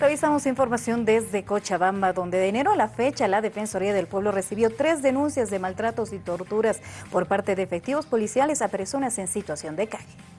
Revisamos información desde Cochabamba, donde de enero a la fecha la Defensoría del Pueblo recibió tres denuncias de maltratos y torturas por parte de efectivos policiales a personas en situación de calle.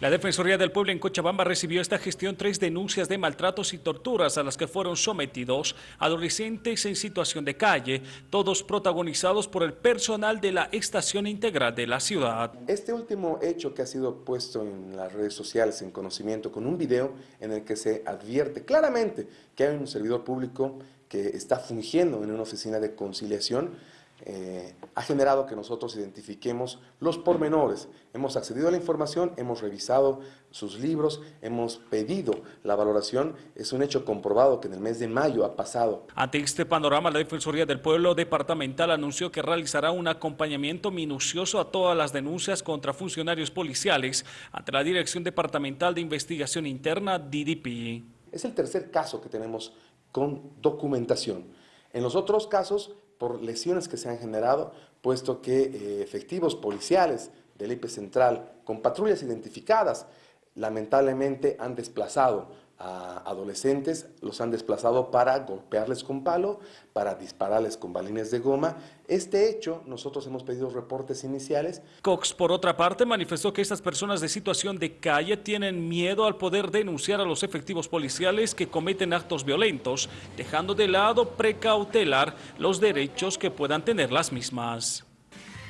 La Defensoría del Pueblo en Cochabamba recibió esta gestión tres denuncias de maltratos y torturas a las que fueron sometidos adolescentes en situación de calle, todos protagonizados por el personal de la Estación Integral de la ciudad. Este último hecho que ha sido puesto en las redes sociales en conocimiento con un video en el que se advierte claramente que hay un servidor público que está fungiendo en una oficina de conciliación, eh, ha generado que nosotros identifiquemos los pormenores. Hemos accedido a la información, hemos revisado sus libros, hemos pedido la valoración. Es un hecho comprobado que en el mes de mayo ha pasado. Ante este panorama, la Defensoría del Pueblo Departamental anunció que realizará un acompañamiento minucioso a todas las denuncias contra funcionarios policiales ante la Dirección Departamental de Investigación Interna, DDP. Es el tercer caso que tenemos con documentación. En los otros casos por lesiones que se han generado, puesto que eh, efectivos policiales del IP Central con patrullas identificadas lamentablemente han desplazado a adolescentes, los han desplazado para golpearles con palo, para dispararles con balines de goma. Este hecho, nosotros hemos pedido reportes iniciales. Cox, por otra parte, manifestó que estas personas de situación de calle tienen miedo al poder denunciar a los efectivos policiales que cometen actos violentos, dejando de lado precautelar los derechos que puedan tener las mismas.